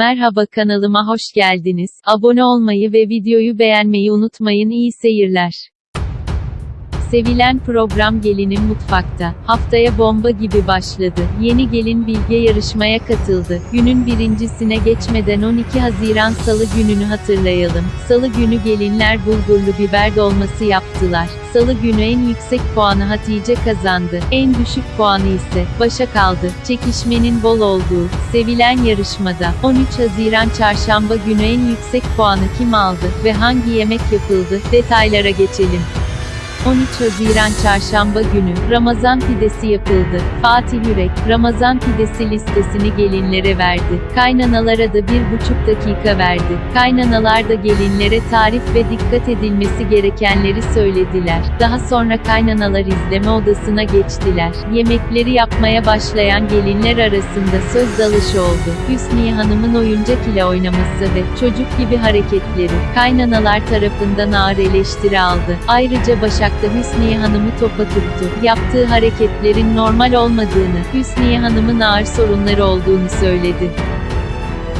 Merhaba kanalıma hoş geldiniz. Abone olmayı ve videoyu beğenmeyi unutmayın. İyi seyirler. Sevilen program Gelinin Mutfakta. Haftaya bomba gibi başladı. Yeni gelin Bilge yarışmaya katıldı. Günün birincisine geçmeden 12 Haziran Salı gününü hatırlayalım. Salı günü gelinler bulgurlu biber dolması yaptılar. Salı günü en yüksek puanı Hatice kazandı. En düşük puanı ise Başa kaldı. Çekişmenin bol olduğu, sevilen yarışmada 13 Haziran Çarşamba günü en yüksek puanı kim aldı ve hangi yemek yapıldı? Detaylara geçelim. 13 Haziran Çarşamba günü, Ramazan pidesi yapıldı. Fatih Yürek, Ramazan pidesi listesini gelinlere verdi. Kaynanalara da bir buçuk dakika verdi. Kaynanalar da gelinlere tarif ve dikkat edilmesi gerekenleri söylediler. Daha sonra kaynanalar izleme odasına geçtiler. Yemekleri yapmaya başlayan gelinler arasında söz dalışı oldu. Hüsniye Hanım'ın oyuncak ile oynaması ve çocuk gibi hareketleri, kaynanalar tarafından ağır eleştiri aldı. Ayrıca Başak da Hüsniye Hanım'ı topa tuttu. Yaptığı hareketlerin normal olmadığını, Hüsniye Hanım'ın ağır sorunları olduğunu söyledi.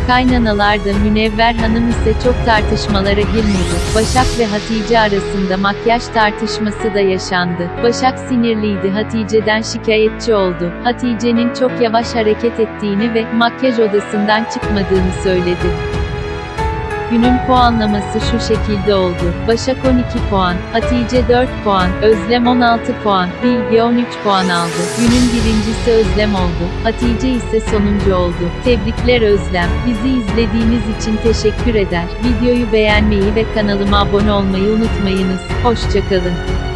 Kaynanalar da Münevver Hanım ise çok tartışmalara girmedi. Başak ve Hatice arasında makyaj tartışması da yaşandı. Başak sinirliydi Hatice'den şikayetçi oldu. Hatice'nin çok yavaş hareket ettiğini ve makyaj odasından çıkmadığını söyledi. Günün puanlaması şu şekilde oldu. Başak 12 puan, Hatice 4 puan, Özlem 16 puan, Bilge 13 puan aldı. Günün birincisi Özlem oldu. Hatice ise sonuncu oldu. Tebrikler Özlem. Bizi izlediğiniz için teşekkür eder. Videoyu beğenmeyi ve kanalıma abone olmayı unutmayınız. Hoşçakalın.